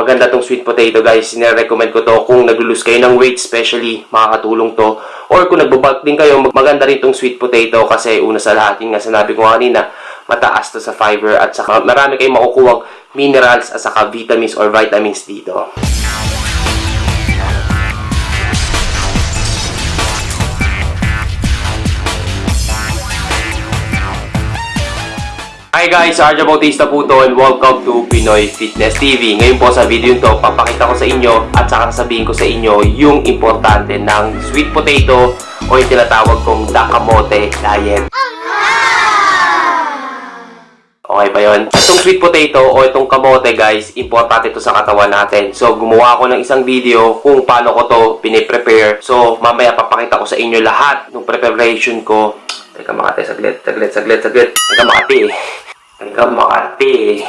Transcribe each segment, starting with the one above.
maganda tong sweet potato guys. Sine-recommend ko to kung nag-lose kayo ng weight, especially makakatulong to. Or kung nagbabulk din kayo, mag- maganda rin tong sweet potato kasi una sa lahat, yun nga sinabi ko kanina, mataas to sa fiber at saka marami kayong makukuhang minerals at saka vitamins or vitamins dito. Hi guys, Arja Bautista po to and welcome to Pinoy Fitness TV. Ngayon po sa video to, papakita ko sa inyo at saka sasabihin ko sa inyo yung importante ng sweet potato o yung tinatawag kong dakamote diet. Okay ba yun? Itong sweet potato o itong kamote guys, importante to sa katawan natin. So, gumawa ako ng isang video kung paano ko to piniprepare. So, mamaya papakita ko sa inyo lahat ng preparation ko. Teka makati, saglit, saglit, saglit, saglit. Teka makati eh. Makati eh.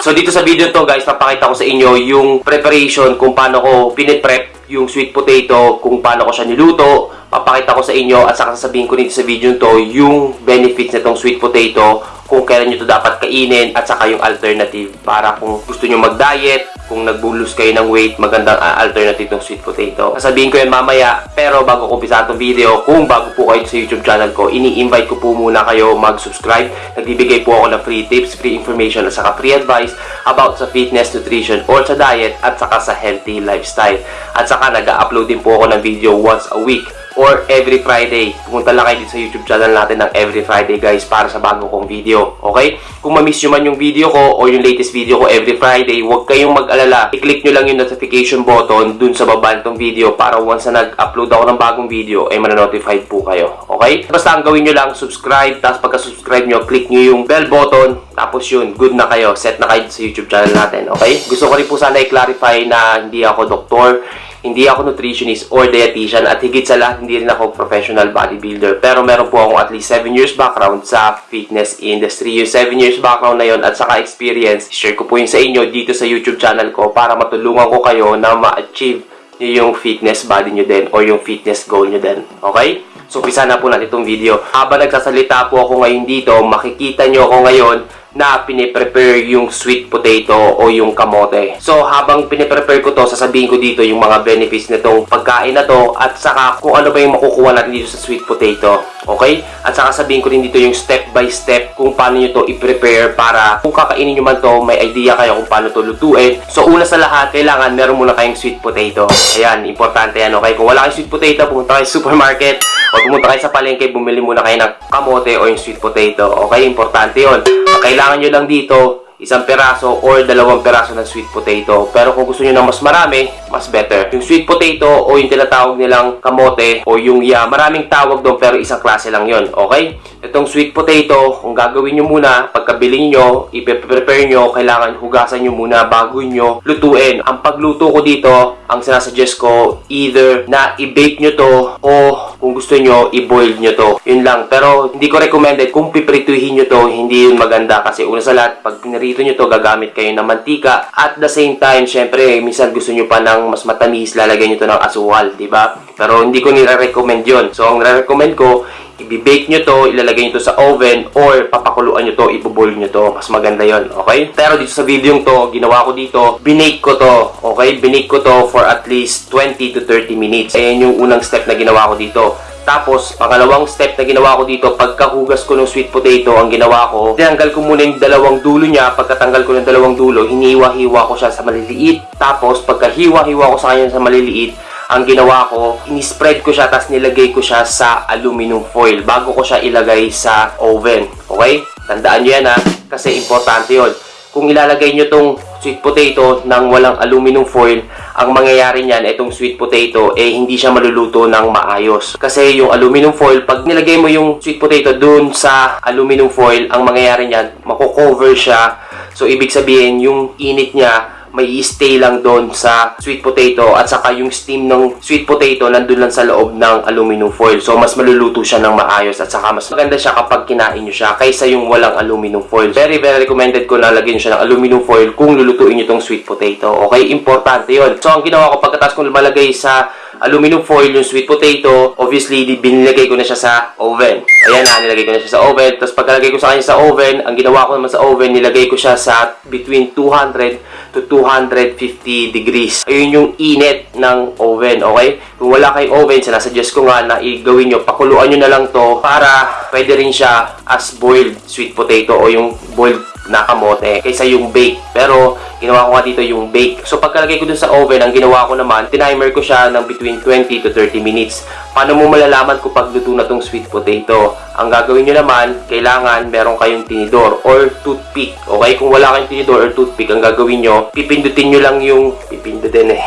So, dito sa video to guys, papakita ko sa inyo yung preparation kung paano ko piniprep yung sweet potato, kung paano ko siya niluto, papakita ko sa inyo at saka sasabihin ko dito sa video to yung benefits nitong sweet potato, kung kailan nyo to dapat kainin at saka yung alternative para kung gusto nyo mag-diet, kung nagbulus kayo ng weight, magandang uh, alternative ng sweet potato. Sasabihin ko yan mamaya, pero bago ko umpisa itong video, kung bago po kayo sa YouTube channel ko, ini-invite ko po muna kayo mag-subscribe. Nagbibigay po ako ng free tips, free information at saka free advice about sa fitness, nutrition, or sa diet at saka sa healthy lifestyle. At saka nag-upload din po ako ng video once a week or every Friday. Pumunta lang kayo dito sa YouTube channel natin ng every Friday guys para sa bago kong video. Okay? Kung ma-miss nyo man yung video ko o yung latest video ko every Friday, huwag kayong mag-alala. I-click nyo lang yung notification button dun sa baba nitong video para once na nag-upload ako ng bagong video, ay mananotified po kayo. Okay? Basta ang gawin nyo lang, subscribe, tapos pagka-subscribe nyo, click nyo yung bell button, tapos yun, good na kayo. Set na kayo sa YouTube channel natin. Okay? Gusto ko rin po sana i-clarify na hindi ako doktor, hindi ako nutritionist or dietitian at higit sa lahat hindi rin ako professional bodybuilder. Pero meron po akong at least 7 years background sa fitness industry. Yung 7 years background na yon at saka experience, share ko po yun sa inyo dito sa YouTube channel ko para matulungan ko kayo na ma-achieve yung fitness body nyo din or yung fitness goal nyo din. Okay? So, pisa na po natin itong video. Habang nagsasalita po ako ngayon dito, makikita nyo ako ngayon na piniprepare yung sweet potato o yung kamote. So, habang piniprepare ko to, sasabihin ko dito yung mga benefits nitong pagkain na to at saka kung ano ba yung makukuha natin dito sa sweet potato. Okay? At saka sabihin ko din dito yung step by step kung paano nyo to i-prepare para kung kakainin nyo man to, may idea kayo kung paano to lutuin. So, una sa lahat, kailangan meron muna kayong sweet potato. Ayan, importante yan. Okay? Kung wala kayong sweet potato, pumunta kayo sa supermarket o pumunta kayo sa palengke, bumili muna kayo ng kamote o yung sweet potato. Okay? Importante yon. Ang kailangan nyo lang dito, isang peraso or dalawang peraso ng sweet potato. Pero kung gusto nyo ng mas marami, mas better. Yung sweet potato o yung tinatawag nilang kamote o yung ya, maraming tawag doon pero isang klase lang yon Okay? Itong sweet potato, kung gagawin nyo muna, pagkabili nyo, ipe-prepare nyo, kailangan hugasan nyo muna bago nyo lutuin. Ang pagluto ko dito, ang sinasuggest ko, either na i-bake nyo to o kung gusto nyo, i-boil nyo to. Yun lang. Pero hindi ko recommended kung piprituhin nyo to, hindi yun maganda kasi una sa lahat, pag pinarito nyo to, gagamit kayo ng mantika. At the same time, syempre, minsan gusto nyo pa ng mas matamis, lalagyan nyo to ng asukal, di ba? Pero hindi ko nire-recommend yun. So, ang nire-recommend ko, i-bake nyo to, ilalagay nyo to sa oven, or papakuluan nyo to, iboboil nyo to. Mas maganda yon okay? Pero dito sa video to, ginawa ko dito, binake ko to, okay? Binake ko to for at least 20 to 30 minutes. Ayan yung unang step na ginawa ko dito. Tapos, pangalawang step na ginawa ko dito, pagkahugas ko ng sweet potato, ang ginawa ko, tinanggal ko muna yung dalawang dulo niya. Pagkatanggal ko ng dalawang dulo, hiniwa-hiwa ko siya sa maliliit. Tapos, pagkahiwa-hiwa ko sa kanya sa maliliit, ang ginawa ko, ini-spread ko siya, tapos nilagay ko siya sa aluminum foil bago ko siya ilagay sa oven. Okay? Tandaan nyo yan ha, kasi importante yon. Kung ilalagay nyo tong sweet potato ng walang aluminum foil, ang mangyayari niyan, itong sweet potato, eh hindi siya maluluto ng maayos. Kasi yung aluminum foil, pag nilagay mo yung sweet potato dun sa aluminum foil, ang mangyayari niyan, mako-cover siya. So, ibig sabihin, yung init niya, may stay lang doon sa sweet potato at saka yung steam ng sweet potato nandun lang sa loob ng aluminum foil. So, mas maluluto siya ng maayos at saka mas maganda siya kapag kinain nyo siya kaysa yung walang aluminum foil. Very, very recommended ko na lagyan siya ng aluminum foil kung lulutuin nyo tong sweet potato. Okay? Importante yon So, ang ginawa ko pagkatapos kong lumalagay sa aluminum foil yung sweet potato. Obviously, binilagay ko na siya sa oven. Ayan na, nilagay ko na siya sa oven. Tapos pagkalagay ko sa kanya sa oven, ang ginawa ko naman sa oven, nilagay ko siya sa between 200 to 250 degrees. Ayun yung init ng oven, okay? Kung wala kayong oven, sinasuggest ko nga na i-gawin nyo, pakuluan nyo na lang to para pwede rin siya as boiled sweet potato o yung boiled na kamote kaysa yung bake. Pero, ginawa ko nga dito yung bake. So, pagkalagay ko dun sa oven, ang ginawa ko naman, tinimer ko siya ng between 20 to 30 minutes. Paano mo malalaman kung pag luto na tong sweet potato? Ang gagawin nyo naman, kailangan meron kayong tinidor or toothpick. Okay? Kung wala kayong tinidor or toothpick, ang gagawin nyo, pipindutin nyo lang yung... Pipindutin eh.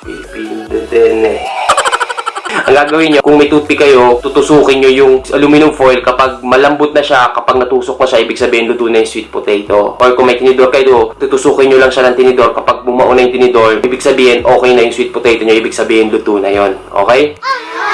Pipindutin eh. Ang gagawin nyo, kung may toothpick kayo, tutusukin nyo yung aluminum foil kapag malambot na siya, kapag natusok na siya, ibig sabihin luto na yung sweet potato. Or kung may tinidor kayo, tutusukin nyo lang siya ng tinidor. Kapag bumao na yung tinidor, ibig sabihin okay na yung sweet potato nyo, ibig sabihin luto na yon Okay?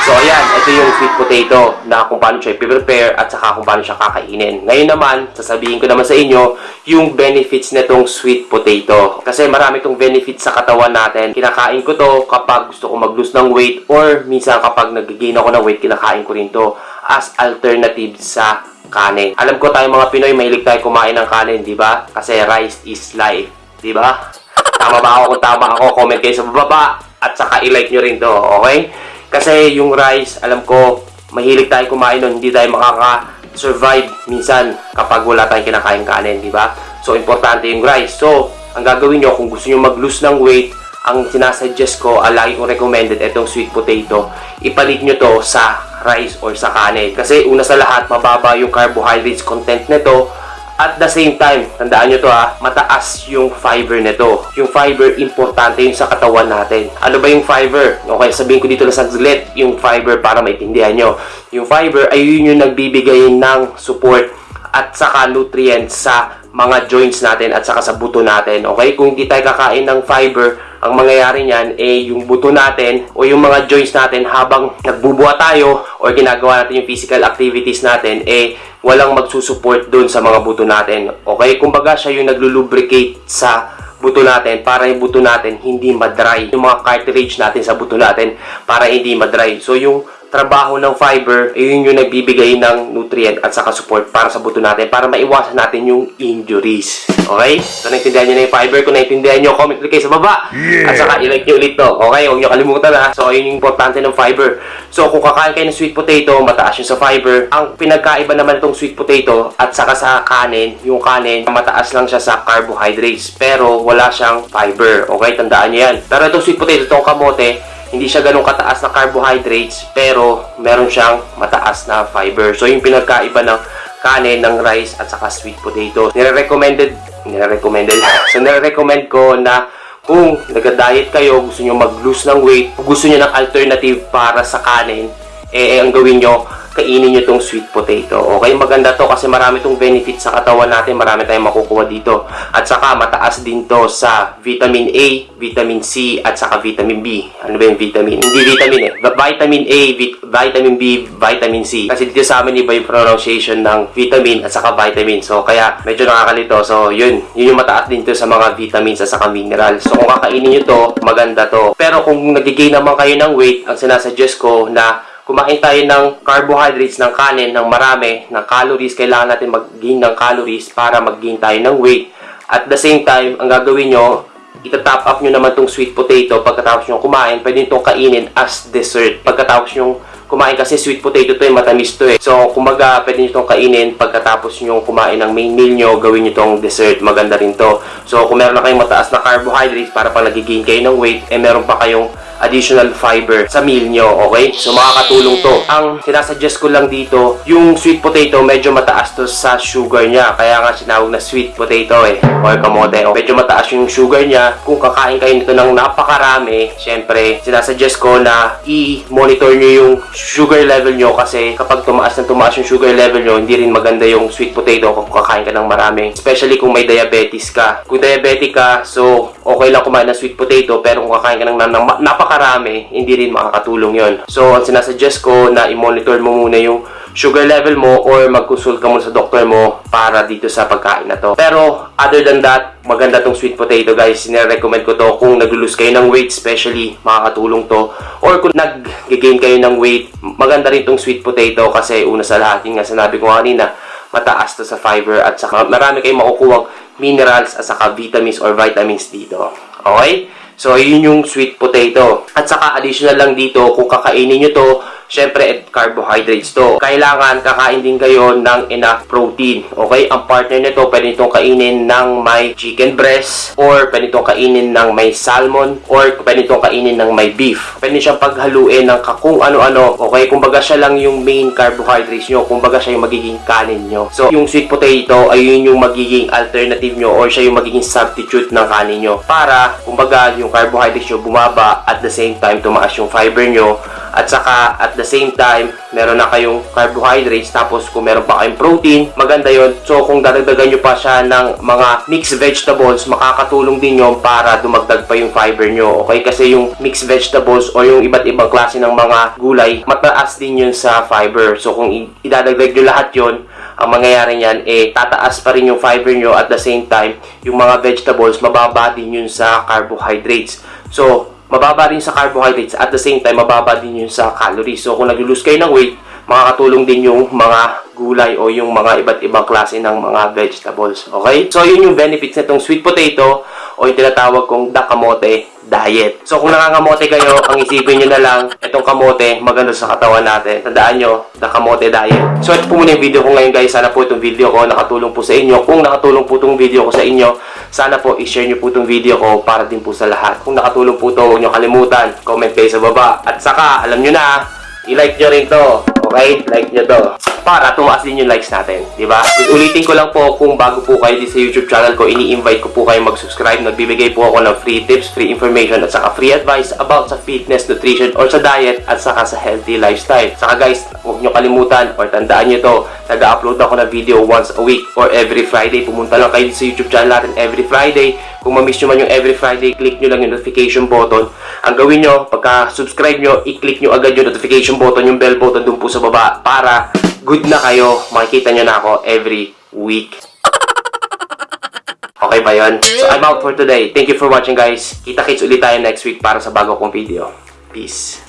So, ayan, ito yung sweet potato na kung paano siya i-prepare at saka kung paano siya kakainin. Ngayon naman, sasabihin ko naman sa inyo yung benefits nitong sweet potato. Kasi marami itong benefits sa katawan natin. Kinakain ko to kapag gusto ko mag-lose ng weight or minsan kapag nag-gain ako ng weight, kinakain ko rin to as alternative sa kanin. Alam ko tayo mga Pinoy, mahilig tayo kumain ng kanin, di ba? Kasi rice is life, di ba? Tama ba ako? Kung tama ako, comment kayo sa baba at saka i-like nyo rin to, okay? Kasi yung rice, alam ko, mahilig tayo kumain nun, hindi tayo makaka-survive minsan kapag wala tayong kinakain kanin, di ba? So, importante yung rice. So, ang gagawin nyo, kung gusto nyo mag-lose ng weight, ang sinasuggest ko, ah, lagi kong recommended, itong sweet potato, ipalit nyo to sa rice or sa kanin. Kasi una sa lahat, mababa yung carbohydrates content nito, at the same time, tandaan nyo to ha, mataas yung fiber nito. Yung fiber, importante yung sa katawan natin. Ano ba yung fiber? Okay, sabihin ko dito lang sa saglit, yung fiber para maintindihan nyo. Yung fiber ay yun yung nagbibigay ng support at saka nutrients sa mga joints natin at saka sa buto natin. Okay? Kung hindi tayo kakain ng fiber, ang mangyayari niyan eh yung buto natin o yung mga joints natin habang nagbubuha tayo or ginagawa natin yung physical activities natin eh walang magsusupport doon sa mga buto natin. Okay? Kumbaga siya yung naglulubricate sa buto natin para yung buto natin hindi madry. Yung mga cartilage natin sa buto natin para hindi madry. So yung trabaho ng fiber, eh, yun yung nagbibigay ng nutrient at saka support para sa buto natin para maiwasan natin yung injuries. Okay? So, naintindihan nyo na yung fiber. Kung naintindihan nyo, comment ulit kayo sa baba. At saka, ilike nyo ulit to. Okay? Huwag nyo kalimutan ha. So, yun yung importante ng fiber. So, kung kakain kayo ng sweet potato, mataas yung sa fiber. Ang pinagkaiba naman itong sweet potato at saka sa kanin, yung kanin, mataas lang siya sa carbohydrates. Pero, wala siyang fiber. Okay? Tandaan nyo yan. Pero itong sweet potato, itong kamote, hindi siya ganun kataas na carbohydrates pero meron siyang mataas na fiber. So yung pinagkaiba ng kanin, ng rice at saka sweet potato. Nire-recommended, nire-recommended. So nire-recommend ko na kung nag-diet kayo, gusto nyo mag-lose ng weight, gusto nyo ng alternative para sa kanin, eh, eh ang gawin nyo, kainin nyo tong sweet potato. Okay, maganda to kasi marami tong benefits sa katawan natin, marami tayong makukuha dito. At saka mataas din to sa vitamin A, vitamin C, at saka vitamin B. Ano ba yung vitamin? Hindi vitamin eh. Vitamin A, vit- vitamin B, vitamin C. Kasi dito sa amin iba yung pronunciation ng vitamin at saka vitamin. So kaya medyo nakakalito. So yun, yun yung mataas din to sa mga vitamins at saka minerals. So kung kakainin nyo to, maganda to. Pero kung nagigay naman kayo ng weight, ang sinasuggest ko na kumain tayo ng carbohydrates ng kanin ng marami, ng calories, kailangan natin mag-gain ng calories para mag-gain tayo ng weight. At the same time, ang gagawin nyo, itatop up nyo naman tong sweet potato pagkatapos nyo kumain, pwede itong kainin as dessert. Pagkatapos nyo kumain kasi sweet potato to eh, matamis to eh. So, kumbaga, pwede nyo itong kainin pagkatapos nyo kumain ng main meal nyo, gawin nyo itong dessert. Maganda rin to. So, kung meron na kayong mataas na carbohydrates para pag nag-gain kayo ng weight, eh meron pa kayong additional fiber sa meal nyo, okay? So, makakatulong to. Ang sinasuggest ko lang dito, yung sweet potato, medyo mataas to sa sugar niya. Kaya nga sinawag na sweet potato eh, or kamote. O, medyo mataas yung sugar niya. Kung kakain kayo nito ng napakarami, syempre, sinasuggest ko na i-monitor nyo yung sugar level nyo kasi kapag tumaas na tumaas yung sugar level nyo, hindi rin maganda yung sweet potato kung kakain ka ng marami. Especially kung may diabetes ka. Kung diabetic ka, so okay lang kumain ng sweet potato pero kung kakain ka ng, ng, napaka napakarami, hindi rin makakatulong yon. So, ang sinasuggest ko na i-monitor mo muna yung sugar level mo or mag-consult ka muna sa doktor mo para dito sa pagkain na to. Pero, other than that, maganda tong sweet potato guys. Sine-recommend ko to kung nag-lose kayo ng weight, especially makakatulong to. Or kung nag-gain kayo ng weight, maganda rin tong sweet potato kasi una sa lahat, yun nga sinabi ko kanina, mataas to sa fiber at saka marami kayong makukuhang minerals at saka vitamins or vitamins dito. Okay? So, yun yung sweet potato. At saka, additional lang dito, kung kakainin nyo to, syempre, carbohydrates to. Kailangan kakain din kayo ng enough protein. Okay? Ang partner nito, pwede nitong kainin ng may chicken breast, or pwede nitong kainin ng may salmon, or pwede nitong kainin ng may beef. Pwede siyang paghaluin ng kung ano-ano. Okay? Kumbaga siya lang yung main carbohydrates nyo. Kumbaga siya yung magiging kanin nyo. So, yung sweet potato ay yun yung magiging alternative nyo or siya yung magiging substitute ng kanin nyo. Para, kumbaga, yung carbohydrates nyo bumaba at the same time tumaas yung fiber nyo at saka at the same time meron na kayong carbohydrates tapos kung meron pa kayong protein maganda yon so kung dadagdagan nyo pa siya ng mga mixed vegetables makakatulong din yon para dumagdag pa yung fiber nyo okay? Kasi yung mixed vegetables o yung iba't ibang klase ng mga gulay mataas din yun sa fiber. So kung idadagdag nyo lahat yon ang mangyayari niyan eh tataas pa rin yung fiber nyo. At the same time yung mga vegetables mababa din yun sa carbohydrates. So mababa rin sa carbohydrates at the same time mababa din yun sa calories. So kung nag-lose kayo ng weight makakatulong din yung mga gulay o yung mga iba't ibang klase ng mga vegetables. Okay? So yun yung benefits nitong sweet potato o yung tinatawag kong dakamote diet. So kung nangangamote kayo, ang isipin nyo na lang, itong kamote, maganda sa katawan natin. Tandaan nyo, the kamote diet. So ito po muna yung video ko ngayon guys. Sana po itong video ko nakatulong po sa inyo. Kung nakatulong po itong video ko sa inyo, sana po i-share nyo po itong video ko para din po sa lahat. Kung nakatulong po ito, huwag nyo kalimutan. Comment kayo sa baba. At saka, alam nyo na, i-like nyo rin to. Okay? Like nyo to. Para tumaas din yung likes natin. ba? Ulitin ko lang po kung bago po kayo dito sa YouTube channel ko, ini-invite ko po kayo mag-subscribe. Nagbibigay po ako ng free tips, free information, at saka free advice about sa fitness, nutrition, or sa diet, at saka sa healthy lifestyle. Saka guys, huwag nyo kalimutan or tandaan nyo to, nag-upload ako ng video once a week or every Friday. Pumunta lang kayo sa YouTube channel natin every Friday. Kung ma-miss nyo man yung every Friday, click nyo lang yung notification button. Ang gawin nyo, pagka-subscribe nyo, i-click nyo agad yung notification button, yung bell button dun po sa baba para good na kayo. Makikita nyo na ako every week. Okay ba yun? So, I'm out for today. Thank you for watching, guys. Kita-kits ulit tayo next week para sa bago kong video. Peace.